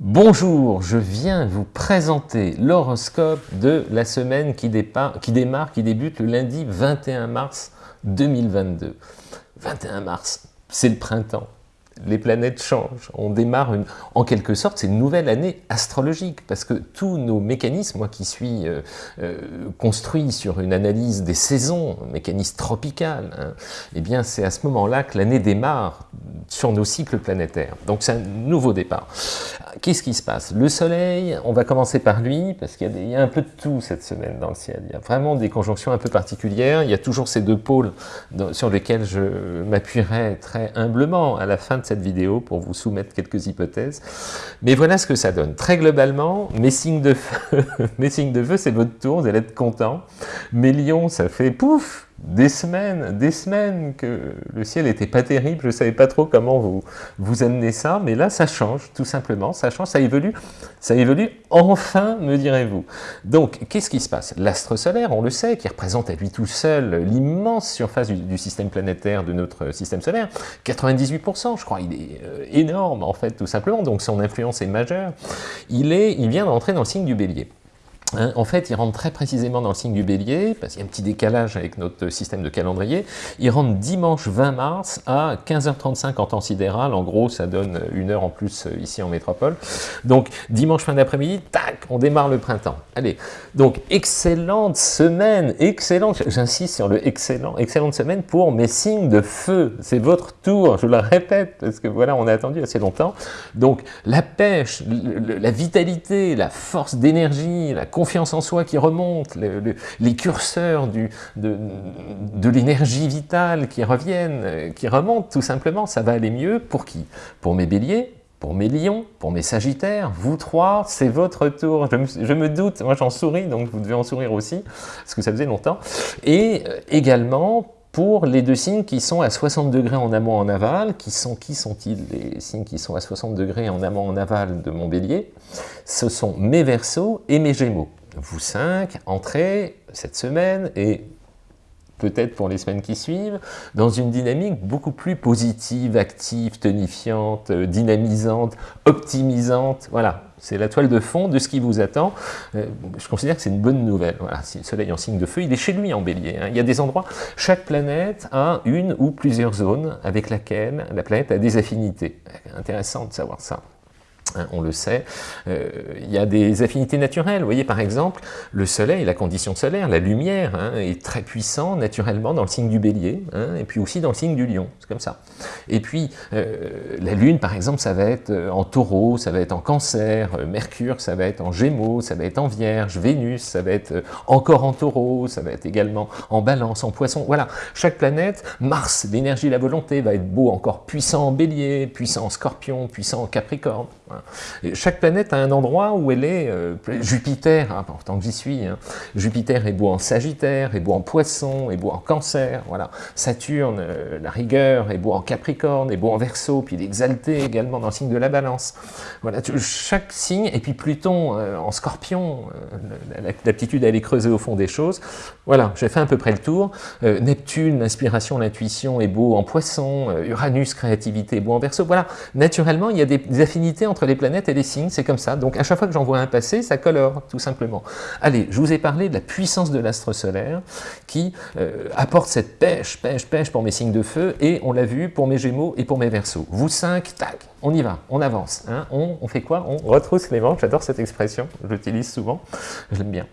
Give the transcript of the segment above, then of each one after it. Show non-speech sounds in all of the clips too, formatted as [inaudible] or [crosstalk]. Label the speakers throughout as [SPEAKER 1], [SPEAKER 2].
[SPEAKER 1] Bonjour, je viens vous présenter l'horoscope de la semaine qui, démarre, qui débute le lundi 21 mars 2022. 21 mars, c'est le printemps les planètes changent. On démarre, en quelque sorte, c'est une nouvelle année astrologique, parce que tous nos mécanismes, moi qui suis euh, euh, construit sur une analyse des saisons, mécanisme tropical, hein, eh bien c'est à ce moment-là que l'année démarre sur nos cycles planétaires. Donc c'est un nouveau départ. Qu'est-ce qui se passe? Le Soleil, on va commencer par lui, parce qu'il y, a un peu de tout cette semaine dans le ciel. Il y a vraiment des conjonctions un peu particulières. Il y a toujours ces deux pôles sur lesquels je m'appuierai très humblement à la fin de cette vidéo pour vous soumettre quelques hypothèses. Mais voilà ce que ça donne. Très globalement, mes signes de feu, [laughs] mes signes de feu, c'est votre tour, vous allez être content. Mes lions, ça fait pouf des semaines, des semaines que le ciel n'était pas terrible, je ne savais pas trop comment vous, vous amener ça, mais là ça change, tout simplement, ça change, ça évolue, ça évolue enfin, me direz-vous. Donc, qu'est-ce qui se passe? L'astre solaire, on le sait, qui représente à lui tout seul l'immense surface du, système planétaire de notre système solaire, 98%, je crois, il est euh, énorme en fait, tout simplement, donc son influence est majeure, il, est, il vient d'entrer dans le signe du bélier. Hein, en fait, il rentre très précisément dans le signe du bélier, parce qu'il y a un petit décalage avec notre système de calendrier. Il rentre dimanche 20 mars à 15h35 en temps sidéral. En gros, ça donne une heure en plus euh, ici en métropole. Donc, dimanche fin d'après-midi, tac, on démarre le printemps. Allez, donc, excellente semaine, excellente, j'insiste sur le excellent, excellente semaine pour mes signes de feu. C'est votre tour, je le répète, parce que voilà, on a attendu assez longtemps. Donc, la pêche, la vitalité, la force d'énergie, la confiance en soi qui remonte, les curseurs du, de, de l'énergie vitale qui reviennent, euh, qui remontent tout simplement, ça va aller mieux pour qui? Pour mes béliers, pour mes lions, pour mes sagittaires, vous trois, c'est votre tour. Je me, je me doute, moi j'en souris, donc vous devez en sourire aussi, parce que ça faisait longtemps. Et euh, également pour les deux signes qui sont à 60 degrés en amont en aval, qui sont qui sont-ils les signes qui sont à 60 degrés en amont en aval de mon bélier Ce sont mes versos et mes gémeaux. Vous cinq, entrez cette semaine et peut-être pour les semaines qui suivent, dans une dynamique beaucoup plus positive, active, tonifiante, euh, dynamisante, optimisante. Voilà, c'est la toile de fond de ce qui vous attend. Euh, je considère que c'est une bonne nouvelle. Voilà, si le soleil en signe de feu, il est chez lui en bélier. Hein. Il y a des endroits, chaque planète a une ou plusieurs zones avec laquelle la planète a des affinités. Intéressant de savoir ça. Hein, on le sait, euh, il y a des affinités naturelles. Vous voyez, par exemple, le soleil, la condition solaire, la lumière, hein, est très puissant naturellement dans le signe du bélier, hein, et puis aussi dans le signe du lion, c'est comme ça. Et puis, euh, la lune, par exemple, ça va être euh, en taureau, ça va être en cancer, Mercure, ça va être en gémeaux, ça va être en vierge, Vénus, ça va être encore en taureau, ça va être également en balance, en poisson, voilà. Chaque planète, Mars, l'énergie, la volonté, va être beau, encore puissant en bélier, puissant en scorpion, puissant en capricorne, chaque planète a un endroit où elle est, euh, Jupiter, hein, pourtant que j'y suis, hein. Jupiter est beau en Sagittaire, est beau en Poisson, est beau en Cancer, voilà. Saturne, euh, la rigueur, est beau en Capricorne, est beau en Verseau, puis il est exalté également dans le signe de la Balance. Voilà, chaque signe, et puis Pluton euh, en Scorpion, l'aptitude à aller creuser au fond des choses. Voilà, j'ai fait à peu près le tour. Neptune, l'inspiration, l'intuition, est beau en Poisson, Uranus, créativité, est beau en Verseau. Voilà, naturellement, il y a des, des affinités entre les planètes et les signes, c'est comme ça. Donc à chaque fois que j'envoie un passé, ça colore, tout simplement. Allez, je vous ai parlé de la puissance de l'astre solaire qui euh, apporte cette pêche, pêche, pêche pour mes signes de feu, et on l'a vu pour mes gémeaux et pour mes versos. Vous cinq, tac, on y va, on avance. Hein. On, fait quoi? On retrousse les manches, j'adore cette expression, je souvent, je l'aime bien.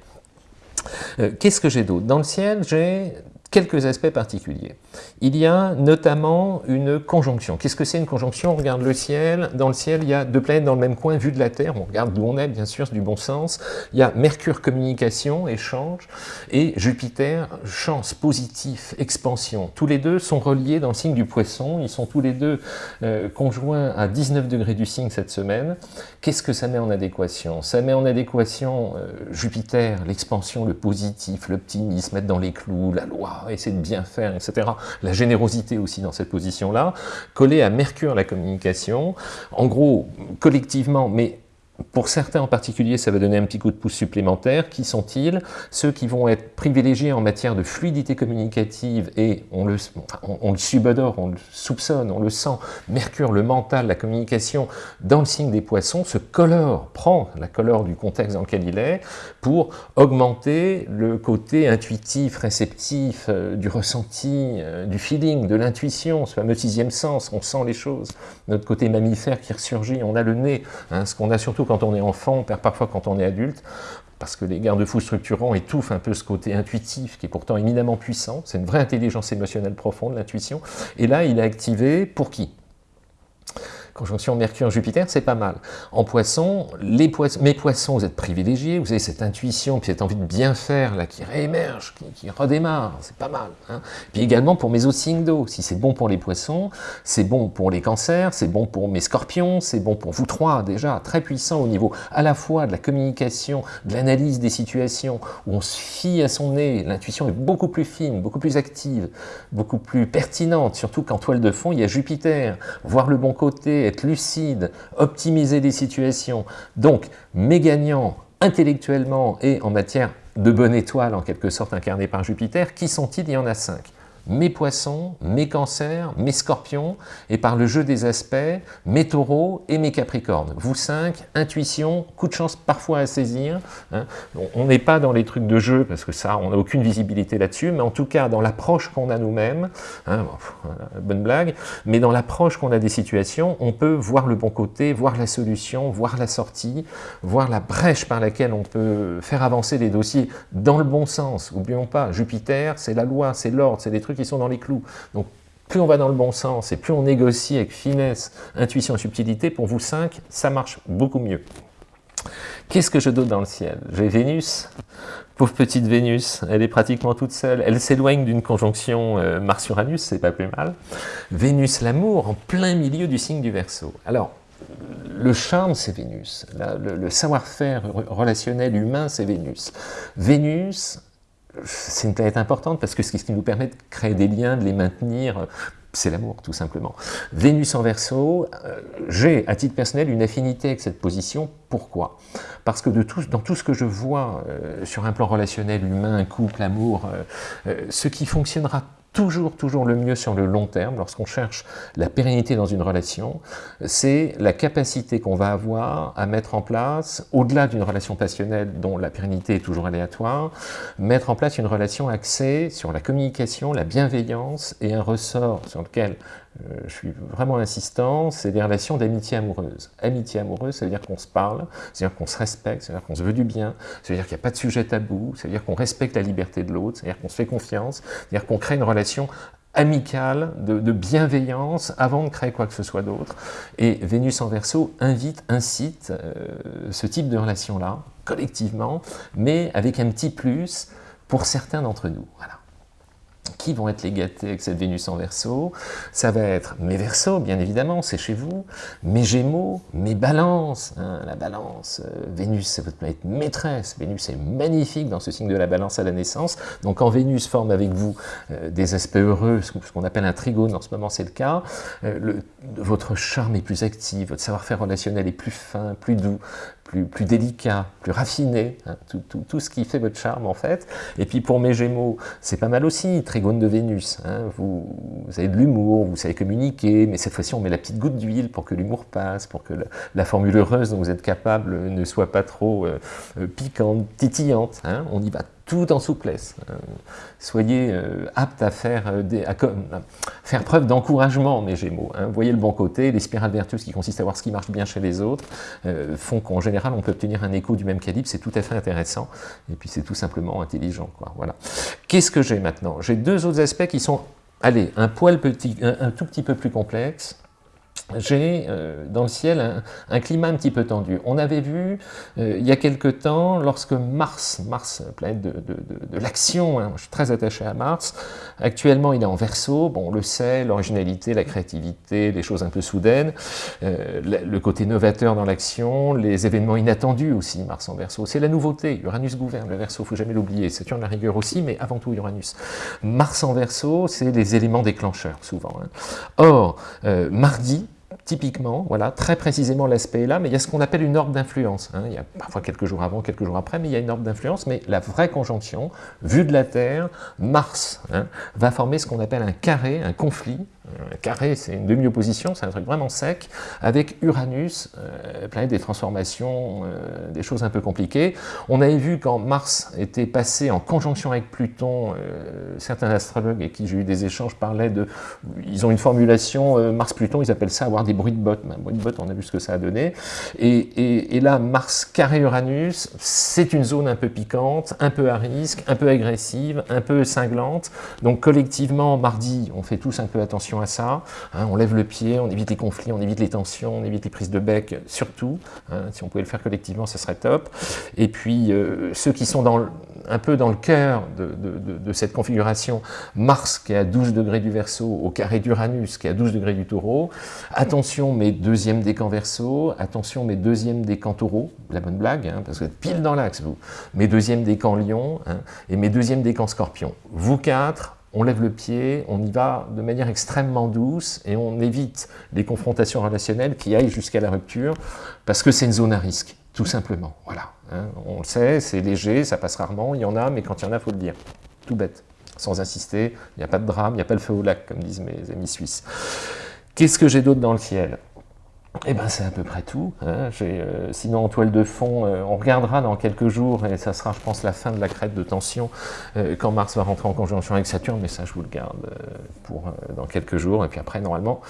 [SPEAKER 1] Euh, qu'est-ce que j'ai d'autre? Dans le ciel, j'ai quelques aspects particuliers. Il y a notamment une conjonction. Qu'est-ce que c'est une conjonction? On regarde le ciel. Dans le ciel, il y a deux planètes dans le même coin, vu de la Terre. On regarde d'où on est, bien sûr, du bon sens. Il y a Mercure, communication, échange, et Jupiter, chance, positif, expansion. Tous les deux sont reliés dans le signe du poisson. Ils sont tous les deux euh, conjoints à 19 degrés du signe cette semaine. Qu'est-ce que ça met en adéquation? Ça met en adéquation euh, Jupiter, l'expansion, le positif, l'optimisme, mettre dans les clous, la loi, essayer de bien faire, etc. La générosité aussi dans cette position-là, collée à Mercure, la communication, en gros, collectivement, mais pour certains en particulier, ça va donner un petit coup de pouce supplémentaire. Qui sont-ils? Ceux qui vont être privilégiés en matière de fluidité communicative et on le, on, le subodore, on le soupçonne, on le sent. Mercure, le mental, la communication dans le signe des poissons se colore, prend la couleur du contexte dans lequel il est pour augmenter le côté intuitif, réceptif, euh, du ressenti, euh, du feeling, de l'intuition, ce fameux sixième sens, on sent les choses. Notre côté mammifère qui ressurgit, on a le nez, hein, ce qu'on a surtout quand on est enfant, on perd parfois quand on est adulte, parce que les garde-fous structurants étouffent un peu ce côté intuitif qui est pourtant éminemment puissant, c'est une vraie intelligence émotionnelle profonde, l'intuition, et là il est activé pour qui? Conjonction Mercure-Jupiter, c'est pas mal. En poisson, les poissons, mes poissons, vous êtes privilégiés, vous avez cette intuition, puis cette envie de bien faire, là, qui réémerge, qui, redémarre, c'est pas mal. Hein. Puis également pour mes autres signes d'eau, si c'est bon pour les poissons, c'est bon pour les cancers, c'est bon pour mes scorpions, c'est bon pour vous trois, déjà, très puissant au niveau à la fois de la communication, de l'analyse des situations, où on se fie à son nez, l'intuition est beaucoup plus fine, beaucoup plus active, beaucoup plus pertinente, surtout qu'en toile de fond, il y a Jupiter, voir le bon côté, être lucide, optimiser les situations. Donc, mes gagnants intellectuellement et en matière de bonne étoile, en quelque sorte incarnée par Jupiter, qui sont-ils? Il y en a cinq mes poissons, mes cancers, mes scorpions, et par le jeu des aspects, mes taureaux et mes capricornes. Vous cinq, intuition, coup de chance parfois à saisir. Hein. On n'est pas dans les trucs de jeu, parce que ça, on n'a aucune visibilité là-dessus, mais en tout cas, dans l'approche qu'on a nous-mêmes, hein, bonne blague, mais dans l'approche qu'on a des situations, on peut voir le bon côté, voir la solution, voir la sortie, voir la brèche par laquelle on peut faire avancer les dossiers dans le bon sens. N'oublions pas, Jupiter, c'est la loi, c'est l'ordre, c'est des trucs qui sont dans les clous. Donc, plus on va dans le bon sens et plus on négocie avec finesse, intuition subtilité, pour vous cinq, ça marche beaucoup mieux. Qu'est-ce que je donne dans le ciel? J'ai Vénus, pauvre petite Vénus, elle est pratiquement toute seule, elle s'éloigne d'une conjonction euh, Mars-Uranus, c'est pas plus mal. Vénus, l'amour, en plein milieu du signe du Verseau. Alors, le charme, c'est Vénus. le savoir-faire relationnel humain, c'est Vénus. Vénus, c'est une planète importante parce que ce qui nous permet de créer des liens, de les maintenir, c'est l'amour, tout simplement. Vénus en verso, euh, j'ai, à titre personnel, une affinité avec cette position. Pourquoi? Parce que dans tout ce que je vois euh, sur un plan relationnel, humain, couple, amour, euh, ce qui fonctionnera toujours, toujours le mieux sur le long terme, lorsqu'on cherche la pérennité dans une relation, c'est la capacité qu'on va avoir à mettre en place, au-delà d'une relation passionnelle dont la pérennité est toujours aléatoire, mettre en place une relation axée sur la communication, la bienveillance et un ressort sur lequel euh, je suis vraiment insistant, c'est des relations d'amitié amoureuse. Amitié amoureuse, ça veut dire qu'on se parle, ça veut dire qu'on se respecte, ça veut dire qu'on se veut du bien, ça veut dire qu'il n'y a pas de sujet tabou, ça veut dire qu'on respecte la liberté de l'autre, ça veut dire qu'on se fait confiance, ça veut dire qu'on crée une relation amicale, de, bienveillance, avant de créer quoi que ce soit d'autre. Et Vénus en Verseau invite, incite euh, ce type de relation-là, collectivement, mais avec un petit plus pour certains d'entre nous. Voilà qui vont être les gâtés avec cette Vénus en Verseau Ça va être mes Verseaux, bien évidemment, c'est chez vous, mes Gémeaux, mes Balances. Hein, la Balance, euh, Vénus, c'est votre planète maîtresse. Vénus est magnifique dans ce signe de la Balance à la naissance. Donc quand Vénus forme avec vous euh, des aspects heureux, ce qu'on appelle un trigone, en ce moment c'est le cas, euh, votre charme est plus actif, votre savoir-faire relationnel est plus fin, plus doux, plus, délicat, plus raffiné, hein, tout, ce qui fait votre charme en fait. Et puis pour mes Gémeaux, c'est pas mal aussi, Trigone de Vénus. Hein. vous, avez de l'humour, vous savez communiquer, mais cette fois-ci on met la petite goutte d'huile pour que l'humour passe, pour que la, formule heureuse dont vous êtes capable ne soit pas trop euh, euh, piquante, titillante. Hein. on y va tout en souplesse. Euh, soyez euh, aptes à faire, euh, faire preuve d'encouragement, mes Gémeaux. Hein. Voyez le bon côté, les spirales vertueuses qui consistent à voir ce qui marche bien chez les autres, font qu'en général, on peut obtenir un écho du même calibre, c'est tout à fait intéressant, et puis c'est tout simplement intelligent. Voilà. Qu'est-ce que j'ai maintenant? J'ai deux autres aspects qui sont, allez, un poil petit, un tout petit peu plus complexes, j'ai euh, dans le ciel un, climat un petit peu tendu. On avait vu euh, il y a quelque temps, lorsque Mars, Mars, planète de, l'action, hein, je suis très attaché à Mars, actuellement il est en verso, bon on le sait, l'originalité, la créativité, les choses un peu soudaines, euh, le, côté novateur dans l'action, les événements inattendus aussi, Mars en verso, c'est la nouveauté, Uranus gouverne le verso, faut jamais l'oublier, Saturne la rigueur aussi, mais avant tout Uranus. Mars en verso, c'est les éléments déclencheurs souvent. Hein. Or, mardi, typiquement, voilà, très précisément l'aspect est là, mais il y a ce qu'on appelle une ordre d'influence. Hein. Il y a parfois quelques jours avant, quelques jours après, mais il y a une ordre d'influence, mais la vraie conjonction, vue de la Terre, Mars hein, va former ce qu'on appelle un carré, un conflit, un carré, c'est une demi-opposition, c'est un truc vraiment sec, avec Uranus, euh, planète des transformations, euh, des choses un peu compliquées. On avait vu quand Mars était passé en conjonction avec Pluton, euh, certains astrologues avec qui j'ai eu des échanges parlaient de... Ils ont une formulation, Mars-Pluton, ils appellent ça avoir des bruits de bottes. Un bruit de bottes, on a vu ce que ça a donné. Et, et là, Mars carré Uranus, c'est une zone un peu piquante, un peu à risque, un peu agressive, un peu cinglante. Donc collectivement, mardi, on fait tous un peu attention à ça. Hein, on lève le pied, on évite les conflits, on évite les tensions, on évite les prises de bec, surtout. Hein, si on pouvait le faire collectivement, ce serait top. Et puis, euh, ceux qui sont un peu dans le cœur de, cette configuration, Mars qui est à 12 degrés du Verseau, au carré d'Uranus qui est à 12 degrés du Taureau. Attention, mes deuxièmes décans Verseau, attention, mes deuxièmes décans Taureau, la bonne blague, hein, parce que vous êtes pile dans l'axe, vous. Mes deuxièmes décans Lion, et mes deuxièmes décans Scorpion. Vous quatre, on lève le pied, on y va de manière extrêmement douce et on évite les confrontations relationnelles qui aillent jusqu'à la rupture parce que c'est une zone à risque, tout simplement. Voilà, hein. on le sait, c'est léger, ça passe rarement, il y en a, mais quand il y en a, il faut le dire. Tout bête, sans insister, il n'y a pas de drame, il n'y a pas le feu au lac, comme disent mes amis suisses. Qu'est-ce que j'ai d'autre dans le ciel? Eh bien, c'est à peu près tout. Hein. Euh, sinon, en toile de fond, euh, on regardera dans quelques jours, et ça sera, je pense, la fin de la crête de tension, euh, quand Mars va rentrer en conjonction avec Saturne, mais ça, je vous le garde pour dans quelques jours. Et puis après, normalement,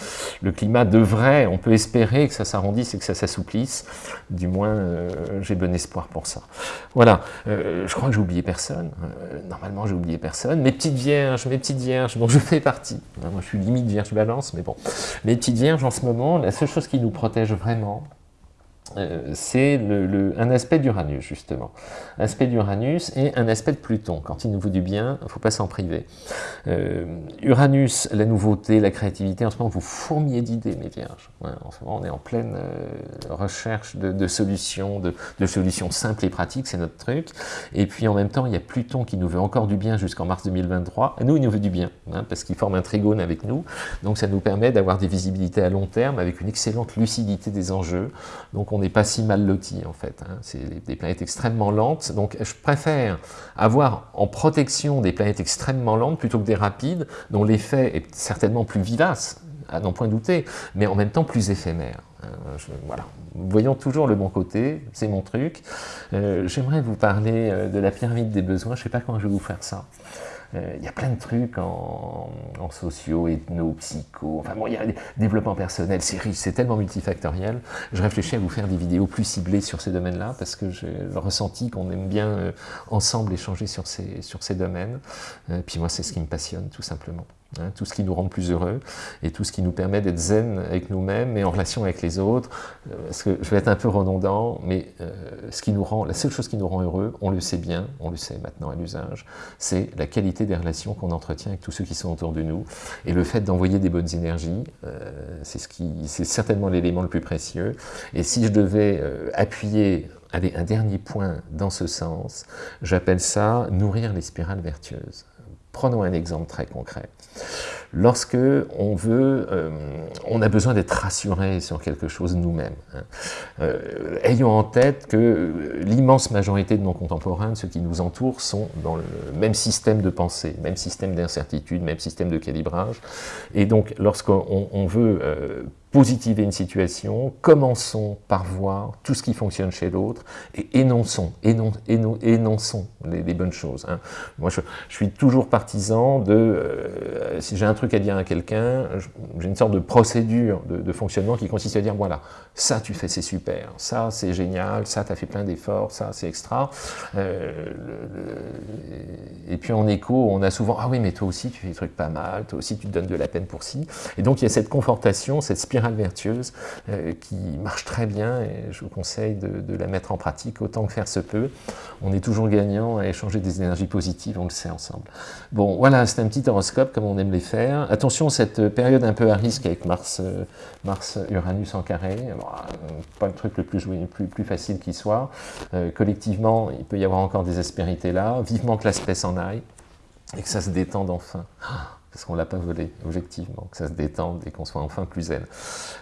[SPEAKER 1] le climat devrait, on peut espérer que ça s'arrondisse et que ça s'assouplisse. Du moins, j'ai bon espoir pour ça. Voilà, je crois que j'ai oublié personne. normalement, j'ai oublié personne. Mes petites vierges, mes petites vierges, dont je fais partie. Moi, je suis limite vierge balance, mais bon. Mes petites vierges, en ce moment, la seule chose qui nous protège vraiment, euh, c'est un aspect d'Uranus, justement. Aspect d'Uranus et un aspect de Pluton. Quand il nous vaut du bien, il ne faut pas s'en priver. Euh, Uranus, la nouveauté, la créativité, en ce moment, vous fourmiez d'idées, mes vierges. en ce moment, on est en pleine euh, recherche de, solutions, de, solutions simples et pratiques, c'est notre truc. Et puis, en même temps, il y a Pluton qui nous veut encore du bien jusqu'en mars 2023. nous, il nous veut du bien, hein, parce qu'il forme un trigone avec nous. Donc, ça nous permet d'avoir des visibilités à long terme, avec une excellente lucidité des enjeux. Donc, on n'est pas si mal loti en fait. Hein. C'est des planètes extrêmement lentes, donc je préfère avoir en protection des planètes extrêmement lentes plutôt que des rapides, dont l'effet est certainement plus vivace, à n'en point douter, mais en même temps plus éphémère. Hein. voilà. Voyons toujours le bon côté, c'est mon truc. Euh, j'aimerais vous parler euh, de la pyramide des besoins, je ne sais pas comment je vais vous faire ça. Euh, il y a plein de trucs en, en socio, ethno, psycho, enfin bon, il y a développement personnel, c'est riche, c'est tellement multifactoriel. Je réfléchis à vous faire des vidéos plus ciblées sur ces domaines-là, parce que j'ai ressenti qu'on aime bien euh, ensemble échanger sur ces, sur ces domaines. Euh, puis moi, c'est ce qui me passionne, tout simplement. Hein, tout ce qui nous rend plus heureux et tout ce qui nous permet d'être zen avec nous-mêmes et en relation avec les autres. Euh, parce que je vais être un peu redondant, mais euh, ce qui nous rend, la seule chose qui nous rend heureux, on le sait bien, on le sait maintenant à l'usage, c'est la qualité des relations qu'on entretient avec tous ceux qui sont autour de nous. Et le fait d'envoyer des bonnes énergies, euh, c'est ce qui, c'est certainement l'élément le plus précieux. Et si je devais appuyer un dernier point dans ce sens, j'appelle ça nourrir les spirales vertueuses. Prenons un exemple très concret. Lorsque on veut, euh, on a besoin d'être rassuré sur quelque chose nous-mêmes. Hein. Euh, ayons en tête que l'immense majorité de nos contemporains, de ceux qui nous entourent, sont dans le même système de pensée, même système d'incertitude, même système de calibrage. Et donc, lorsqu'on veut euh, positiver une situation, commençons par voir tout ce qui fonctionne chez l'autre et énonçons, énonçons les, bonnes choses. Hein. Moi, je, suis toujours partisan de, euh, si j'ai un truc à dire à quelqu'un, j'ai une sorte de procédure de, fonctionnement qui consiste à dire, voilà, ça tu fais, c'est super, ça c'est génial, ça tu as fait plein d'efforts, ça c'est extra. Euh, et puis en écho, on a souvent, ah oui, mais toi aussi tu fais des trucs pas mal, toi aussi tu te donnes de la peine pour ci. Et donc il y a cette confortation, cette spirale vertueuse euh, qui marche très bien et je vous conseille de, la mettre en pratique autant que faire se peut. On est toujours gagnant à échanger des énergies positives, on le sait ensemble. Bon, voilà, c'est un petit horoscope comme on aime les faire. Attention, cette période un peu à risque avec Mars, euh, Mars Uranus en carré, euh, pas le truc le plus, plus, facile qui soit. collectivement, il peut y avoir encore des aspérités là. Vivement que l'aspect s'en aille et que ça se détende enfin. [gasps] parce qu'on ne l'a pas volé, objectivement, que ça se détende et qu'on soit enfin plus zen.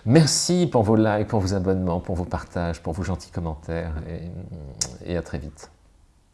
[SPEAKER 1] Merci pour vos likes, pour vos abonnements, pour vos partages, pour vos gentils commentaires, et à très vite.